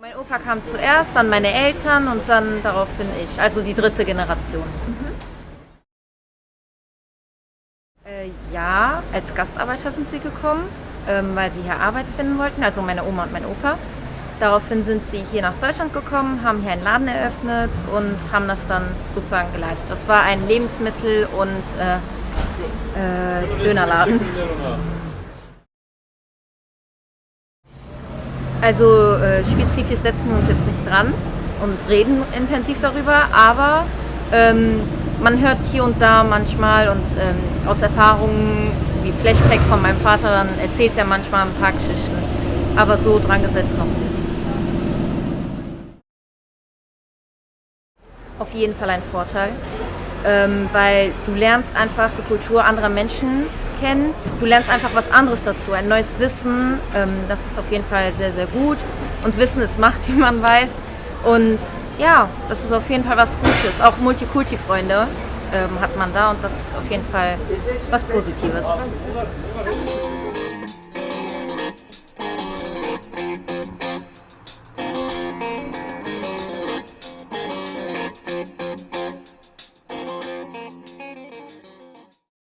Mein Opa kam zuerst, dann meine Eltern und dann daraufhin ich, also die dritte Generation. Mhm. Äh, ja, als Gastarbeiter sind sie gekommen, ähm, weil sie hier Arbeit finden wollten, also meine Oma und mein Opa. Daraufhin sind sie hier nach Deutschland gekommen, haben hier einen Laden eröffnet und haben das dann sozusagen geleitet. Das war ein Lebensmittel- und äh, äh, Dönerladen. Also äh, spezifisch setzen wir uns jetzt nicht dran und reden intensiv darüber, aber ähm, man hört hier und da manchmal und ähm, aus Erfahrungen wie Flashbacks von meinem Vater, dann erzählt er manchmal ein paar Geschichten, aber so dran gesetzt noch nicht. Auf jeden Fall ein Vorteil, ähm, weil du lernst einfach die Kultur anderer Menschen kennen. Du lernst einfach was anderes dazu, ein neues Wissen. Ähm, das ist auf jeden Fall sehr, sehr gut. Und Wissen ist Macht, wie man weiß. Und ja, das ist auf jeden Fall was Gutes. Auch Multikulti-Freunde ähm, hat man da und das ist auf jeden Fall was Positives.